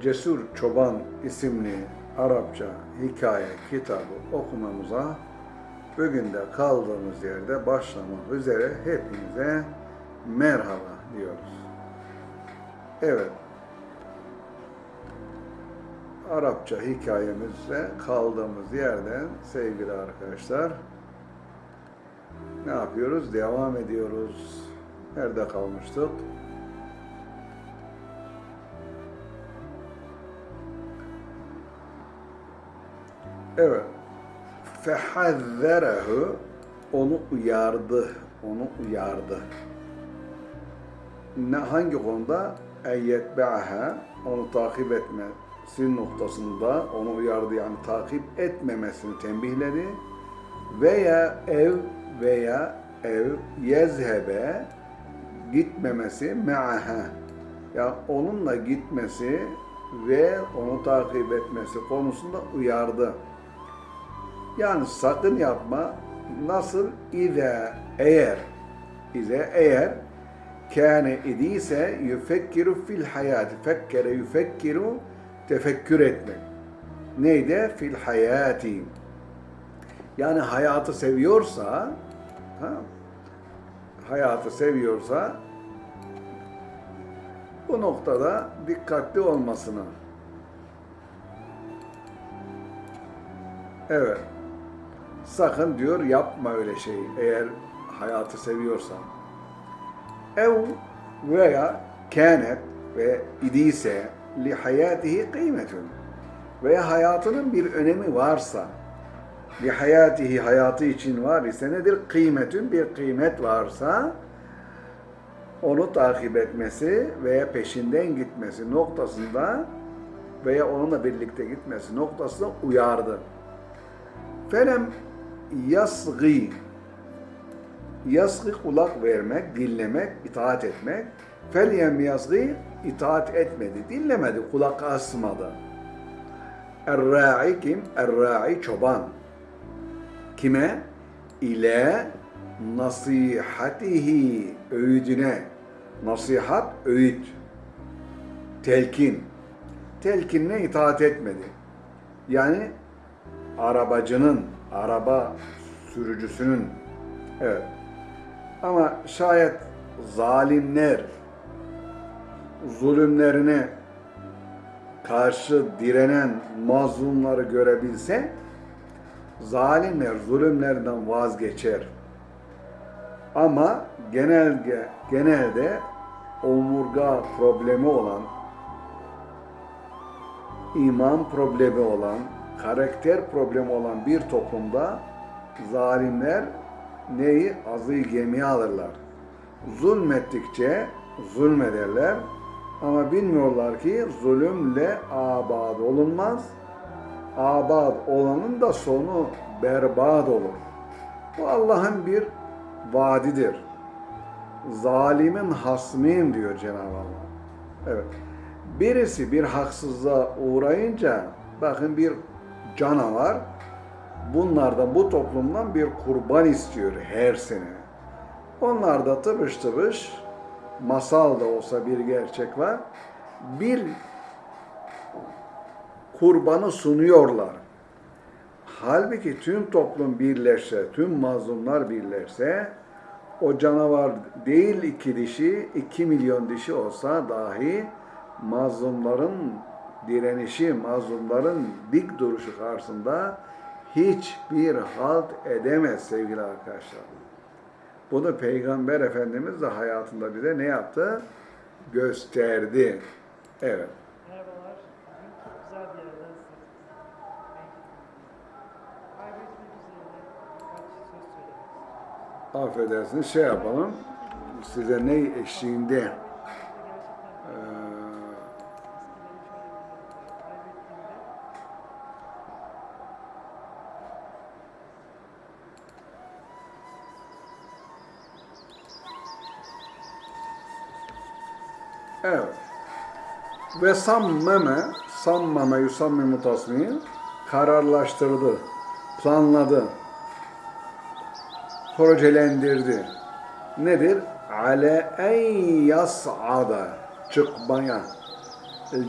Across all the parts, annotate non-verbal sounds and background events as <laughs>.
Cesur Çoban isimli Arapça hikaye kitabı okumamıza bugün de kaldığımız yerde başlamak üzere hepinize merhaba diyoruz. Evet, Arapça hikayemizde kaldığımız yerden sevgili arkadaşlar ne yapıyoruz? Devam ediyoruz. Nerede kalmıştık? Evet. Fehazzerehu onu uyardı. Onu uyardı. Ne, hangi konuda? Eyyetbe'aha onu takip etmesi noktasında onu uyardı yani takip etmemesini tembihledi. Veya ev veya ev yezhebe gitmemesi me'aha yani onunla gitmesi ve onu takip etmesi konusunda uyardı. Yani sakın yapma. Nasıl? İze eğer İze eğer kâne idiyse yüfekkiru fil hayati. Fekkere yüfekkiru tefekkür etmek. Neydi? Fil hayati. Yani hayatı seviyorsa ha, hayatı seviyorsa bu noktada dikkatli olmasını Evet. Sakın diyor yapma öyle şeyi eğer hayatı seviyorsan. Ev veya kânet ve idiyse li hayatihi kıymetun veya hayatının bir önemi varsa li hayatihi hayatı için var ise nedir? Kıymetün bir kıymet varsa onu takip etmesi veya peşinden gitmesi noktasında veya onunla birlikte gitmesi noktasında uyardı. Felem yasgı yasgı kulak vermek, dinlemek, itaat etmek. Felyem yasgı itaat etmedi, dinlemedi, kulak asmadı. Er-ra'i kim? Er-ra'i çoban. Kime? İle nasihatihi öğüdüne. Nasihat, öğüt. Telkin. Telkinine itaat etmedi. Yani arabacının, araba sürücüsünün evet. Ama şayet zalimler zulümlerine karşı direnen mazlumları görebilse zalimler zulümlerden vazgeçer. Ama genelde genelde omurga problemi olan iman problemi olan karakter problemi olan bir toplumda zalimler neyi? Azı gemiye alırlar. Zulmettikçe zulmederler ama bilmiyorlar ki zulümle abad olunmaz. Abad olanın da sonu berbat olur. Bu Allah'ın bir vaadidir. Zalimin hasmiyim diyor Cenab-ı Allah. Evet. Birisi bir haksızlığa uğrayınca bakın bir canavar bunlardan bu toplumdan bir kurban istiyor her sene. Onlar da tıbış tıbış masal da olsa bir gerçek var. Bir kurbanı sunuyorlar. Halbuki tüm toplum birleşse, tüm mazlumlar birleşse o canavar değil iki dişi, iki milyon dişi olsa dahi mazlumların direnişi, mazlumların dik duruşu karşısında hiçbir halt edemez sevgili arkadaşlar. Bunu Peygamber Efendimiz de hayatında bize ne yaptı? Gösterdi. Evet. Merhabalar. Çok güzel bir yerden. Affedersiniz şey yapalım. Size ne eşliğinde Evet. Ve sammeme, sammeme yusammimu tasmin, kararlaştırdı, planladı, projelendirdi. Nedir? Ale en yas'ada, çıkmaya.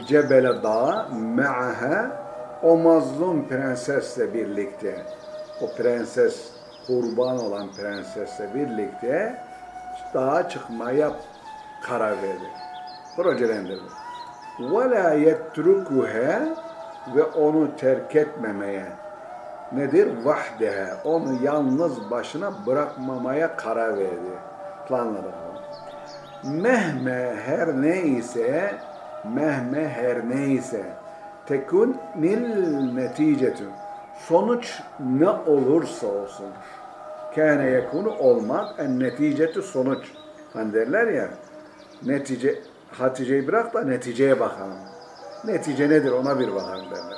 Cebele Dağı me'aha o mazlum prensesle birlikte o prenses kurban olan prensesle birlikte dağa çıkmaya karar verdi. Ve la yetrukuha ve onu terk etmemeye nedir? Vahdeha. Onu yalnız başına bırakmamaya karar verdi. Planladı. Mehme her neyse mehme her neyse tekun nil neticetü sonuç ne olursa olsun kâne yekunu olmak en neticetü sonuç hani derler ya netice Hatice'yi bırak da neticeye bakalım. Netice nedir ona bir bakalım derler.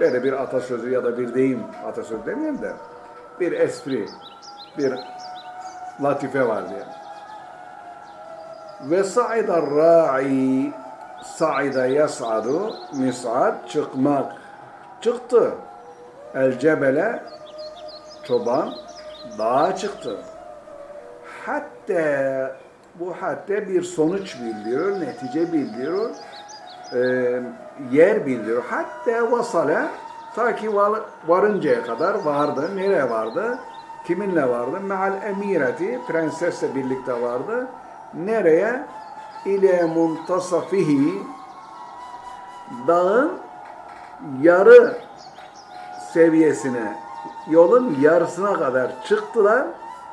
Böyle bir atasözü ya da bir deyim, atasözü demeyeyim de bir espri, bir latife var diye. Ve sa'ida ra'i sa'ida yas'adu mis'ad çıkmak. Çıktı. El cebele çoban dağa çıktı. Hatta bu hatta bir sonuç bildiriyor, netice bildiriyor, e, yer bildiriyor. Hatta vasale ta ki var- varıncaya kadar vardı. Nereye vardı? Kiminle vardı? Meal emireti, prensesle birlikte vardı. Nereye? İle muntasafihi dağın yarı seviyesine, yolun yarısına kadar çıktılar.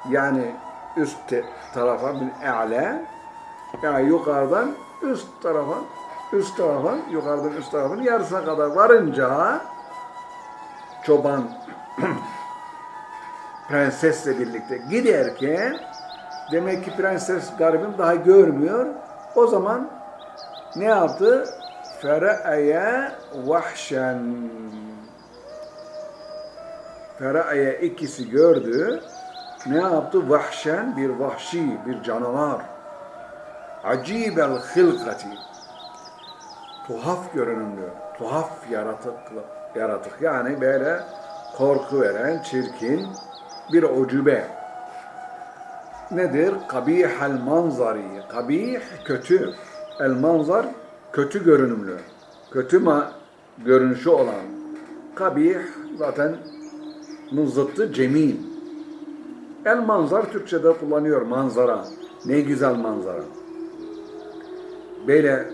Yani üst tarafa bir e'le, yani yukarıdan üst tarafa, üst tarafa, yukarıdan üst tarafın yarısına kadar varınca çoban <clears throat> prensesle birlikte giderken demek ki prenses garibim daha görmüyor. O zaman ne yaptı? Fera'ye vahşen Fera'ye ikisi gördü. Ne yaptı? Vahşen bir vahşi, bir canavar. Acibel hılkati. Tuhaf görünümlü, tuhaf yaratık, yaratık. Yani böyle korku veren, çirkin bir ucube. Nedir? Kabihel manzari. Kabih kötü. El manzar kötü görünümlü. Kötü ma görünüşü olan. Kabih zaten zıttı cemil. El manzar Türkçe'de kullanıyor manzara. Ne güzel manzara. Böyle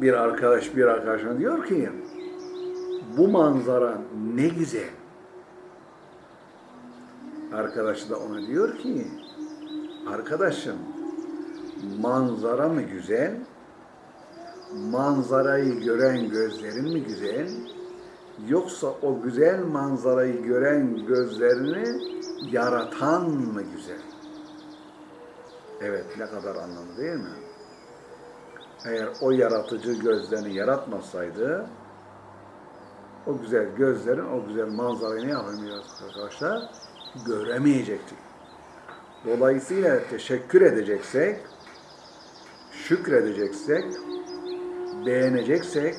bir arkadaş bir arkadaşına diyor ki bu manzara ne güzel. Arkadaşı da ona diyor ki arkadaşım manzara mı güzel? Manzarayı gören gözlerin mi güzel? Yoksa o güzel manzarayı gören gözlerini yaratan mı güzel? Evet ne kadar anlamlı değil mi? Eğer o yaratıcı gözlerini yaratmasaydı o güzel gözlerin o güzel manzarayı ne yapamıyoruz arkadaşlar? Göremeyecektik. Dolayısıyla teşekkür edeceksek, şükredeceksek, beğeneceksek,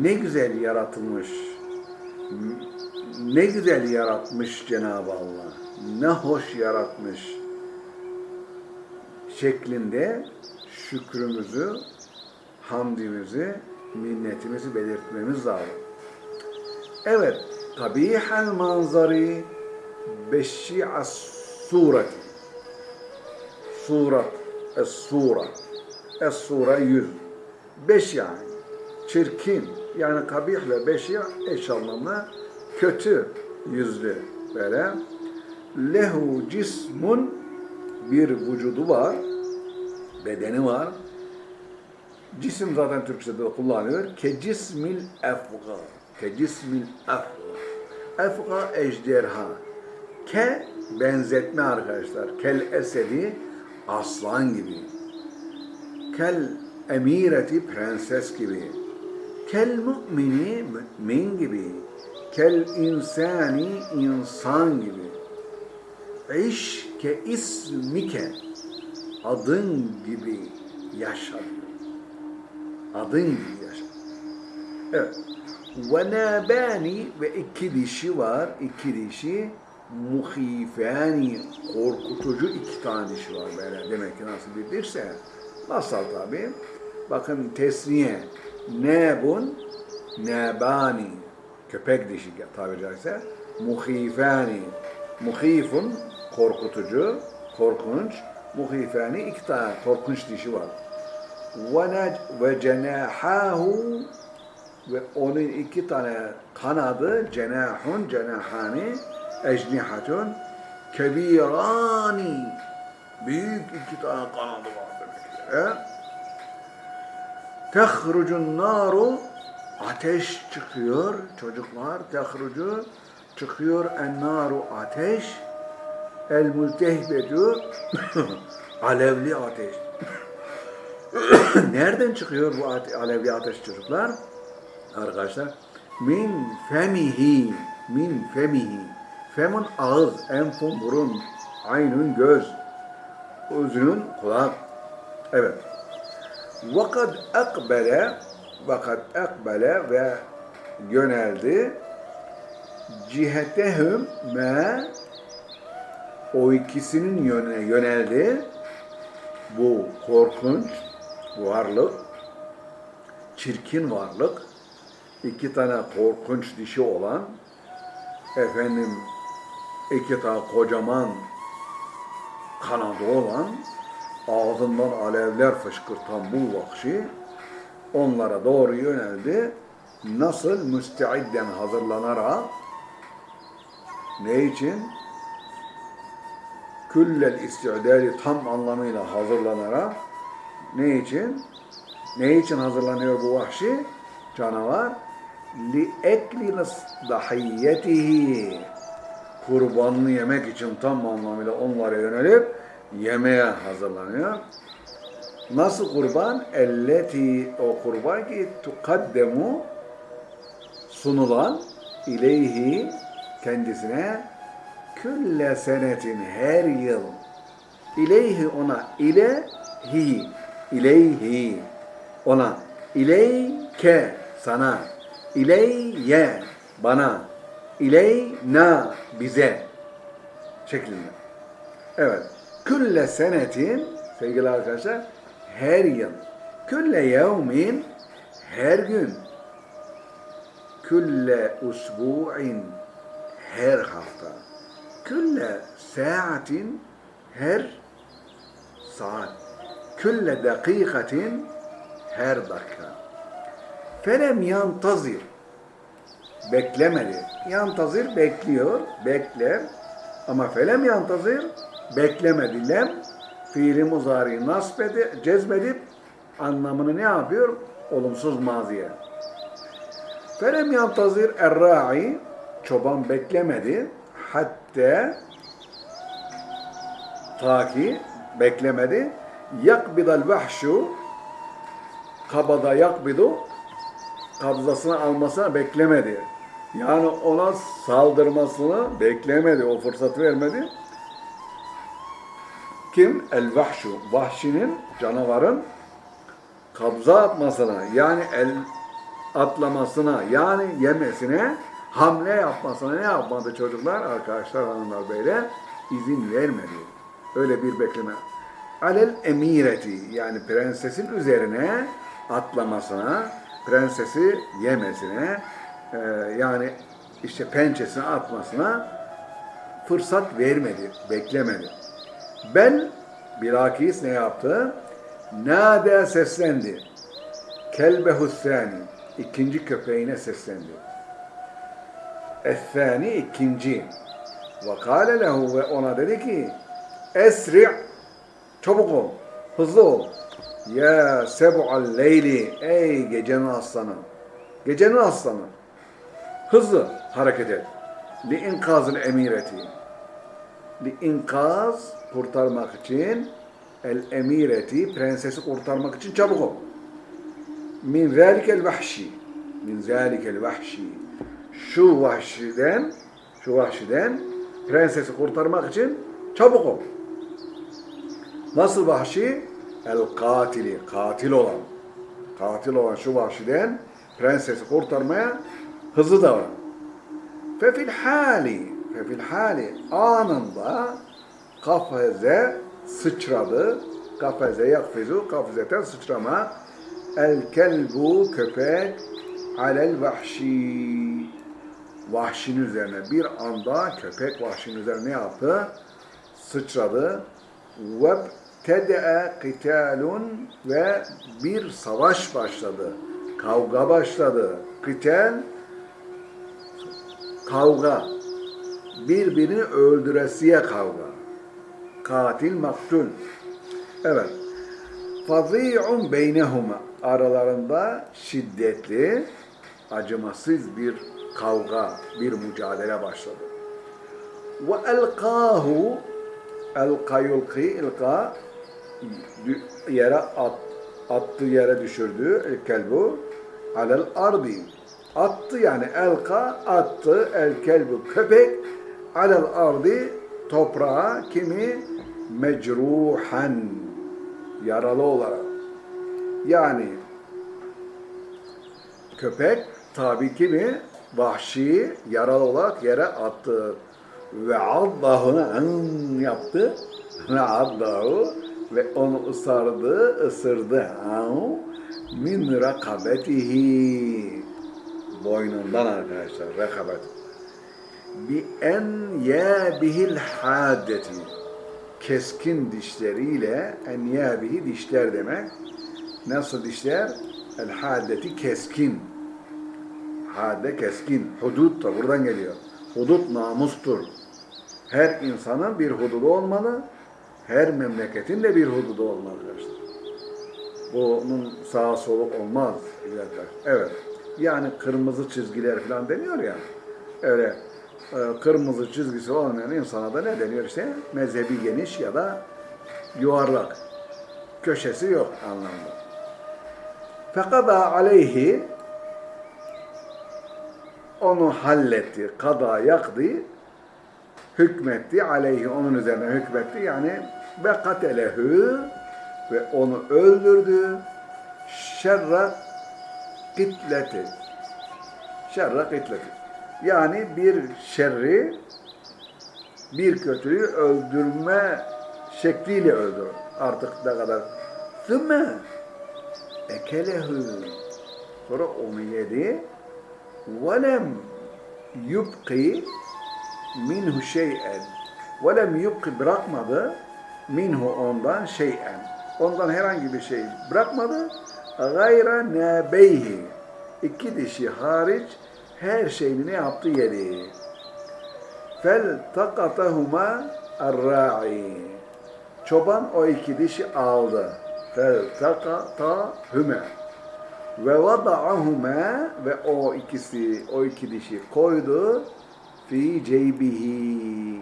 ne güzel yaratılmış, ne güzel yaratmış Cenab-ı Allah, ne hoş yaratmış şeklinde şükrümüzü, hamdimizi, minnetimizi belirtmemiz lazım. Evet, kabihel manzari beşi'as sureti. Surat, es-sura. Es-sura yüz. Beş yani. Çirkin. Yani kabih ve beşi eş anlamlı. Kötü yüzlü böyle. Lehu cismun bir vücudu var. Bedeni var. Cisim zaten Türkçe'de de kullanıyor. Ke cismil efga. Ke cismil efga. Efga ejderha. Ke benzetme arkadaşlar. Kel esedi aslan gibi. Kel emireti prenses gibi. Kel mümini mümin gibi. Kel insani insan gibi. İş ke ismike adın gibi yaşa. Adın gibi yaşa. Evet. Ve nabani ve iki dişi var. iki dişi muhifani korkutucu iki tane dişi var böyle. Demek ki nasıl bir dişse. Nasıl tabi? bakın tesniye nebun nebani köpek dişi tabiri caizse muhifani. Muhifun korkutucu korkunç. Muhifani iki tane korkunç dişi var. Ve cenahahu ve onun iki tane kanadı cenahun cenahani ecnihatun kebirani. Büyük iki tane kanadı var demek ki. Tehrucun naru ateş çıkıyor çocuklar tehrucu çıkıyor en naru ateş el multehbedu <laughs> alevli ateş. <coughs> Nereden çıkıyor bu ate- alevli ateş çocuklar? Arkadaşlar min femihi min femihi. Femun ağız enfun burun aynun göz uzunun kulak evet. Vakad akbele vakad akbele ve yöneldi. Cihetehum me o ikisinin yöne yöneldi. Bu korkunç varlık çirkin varlık iki tane korkunç dişi olan efendim iki tane kocaman kanadı olan ağzından alevler fışkırtan bu vahşi onlara doğru yöneldi. Nasıl müsteidden hazırlanarak ne için? Küllel istidali tam anlamıyla hazırlanarak ne için? Ne için hazırlanıyor bu vahşi canavar? Li ekli dahiyyetihi kurbanını yemek için tam anlamıyla onlara yönelip yemeğe hazırlanıyor. Nasıl kurban? Elleti o kurban ki tukaddemu sunulan ileyhi kendisine külle senetin her yıl ileyhi ona ilehi ileyhi ona ileyke sana ileyye bana ileyna bize şeklinde. Evet. Külle senetin sevgili arkadaşlar her yıl. Külle yevmin her gün. Külle usbu'in her hafta. Külle saatin her saat. Külle dakikatin her dakika. Felem yantazir. Beklemedi. Yantazir bekliyor bekler. Ama felem yantazir beklemedi. Lem fiili muzari nasb edip, cezbedip anlamını ne yapıyor? Olumsuz maziye. Felem yantazir erra'i çoban beklemedi hatta ta ki beklemedi yakbidal vahşu kabada yakbidu kabzasını almasına beklemedi. Yani ona saldırmasını beklemedi, o fırsat vermedi. Kim? El vahşu. Vahşinin, canavarın kabza atmasına, yani el atlamasına, yani yemesine, hamle yapmasına ne yapmadı çocuklar? Arkadaşlar, hanımlar, beyler izin vermedi. Öyle bir bekleme. Alel emireti, yani prensesin üzerine atlamasına, prensesi yemesine, e, yani işte pençesine atmasına fırsat vermedi, beklemedi. Bel bilakis ne yaptı? Nade seslendi. Kelbehu sani. ikinci köpeğine seslendi. Essani ikinci. Ve kâle lehu ve ona dedi ki Esri' çabuk ol, hızlı ol. Ya seb'al leyli ey gecenin aslanı. Gecenin aslanı. Hızlı hareket et. Li inkazıl emireti. İnkaz kurtarmak için el emireti prensesi kurtarmak için çabuk ol. Min zalikel vahşi. Min zalikel vahşi. Şu vahşiden şu vahşiden prensesi kurtarmak için çabuk ol. Nasıl vahşi? El katili, katil olan. Katil olan şu vahşiden prensesi kurtarmaya hızlı davran. Fefil hali, fefil hali anında kafeze sıçradı. Kafeze yakfizu, kafzeten sıçrama. El kelbu köpek alel vahşi. Vahşinin üzerine bir anda köpek vahşinin üzerine ne yaptı? Sıçradı. Ve tede'e kitalun ve bir savaş başladı. Kavga başladı. Kital kavga. Birbirini öldüresiye kavga. Katil maktul. Evet. Fazi'un beynehuma aralarında şiddetli, acımasız bir kavga, bir mücadele başladı. Ve elkahu elka yulki ilka yere at, attı yere düşürdü el kelbu alel ardi attı yani elka attı el kelbu köpek alel ardi toprağa kimi? Mecruhan yaralı olarak. Yani köpek tabii ki mi? Vahşi yaralı olarak yere attı. Ve addahuna an yaptı. Ve addahu ve onu ısırdı. Isırdı min rakabetihi. Boynundan arkadaşlar rekabet bi en yabihil haddeti keskin dişleriyle en yabihi dişler demek nasıl dişler el haddeti keskin Hade keskin. Hudut da buradan geliyor. Hudut namustur. Her insanın bir hududu olmalı. Her memleketin de bir hududu olmalı arkadaşlar. Bunun sağa solu olmaz. Evet. Yani kırmızı çizgiler falan deniyor ya. Öyle kırmızı çizgisi olmayan insana da ne deniyor işte? Mezhebi geniş ya da yuvarlak. Köşesi yok anlamda. Fekada aleyhi onu halletti, kada yaktı, hükmetti aleyhi onun üzerine hükmetti yani ve katelehu ve onu öldürdü şerra kitleti şerra kitleti yani bir şerri, bir kötüyü öldürme şekliyle öldür. Artık ne kadar. Sümme ekelehu. Sonra onu yedi. Velem yubki minhu şey'en. Velem yubki bırakmadı minhu ondan şey'en. Ondan herhangi bir şey bırakmadı. Gayra nebeyhi. İki dişi hariç her şeyini ne yaptı yedi takatahuma arra'i çoban o iki dişi aldı takatahuma ve vada'ahuma ve o ikisi, o iki dişi koydu fi ceybihi.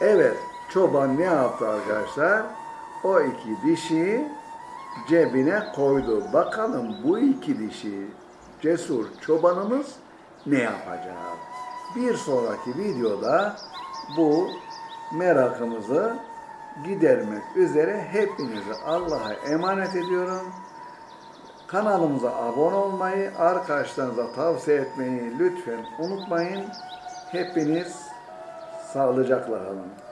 Evet, çoban ne yaptı arkadaşlar? O iki dişi cebine koydu. Bakalım bu iki dişi cesur çobanımız ne yapacak? Bir sonraki videoda bu merakımızı gidermek üzere hepinizi Allah'a emanet ediyorum. Kanalımıza abone olmayı, arkadaşlarınıza tavsiye etmeyi lütfen unutmayın. Hepiniz sağlıcakla kalın.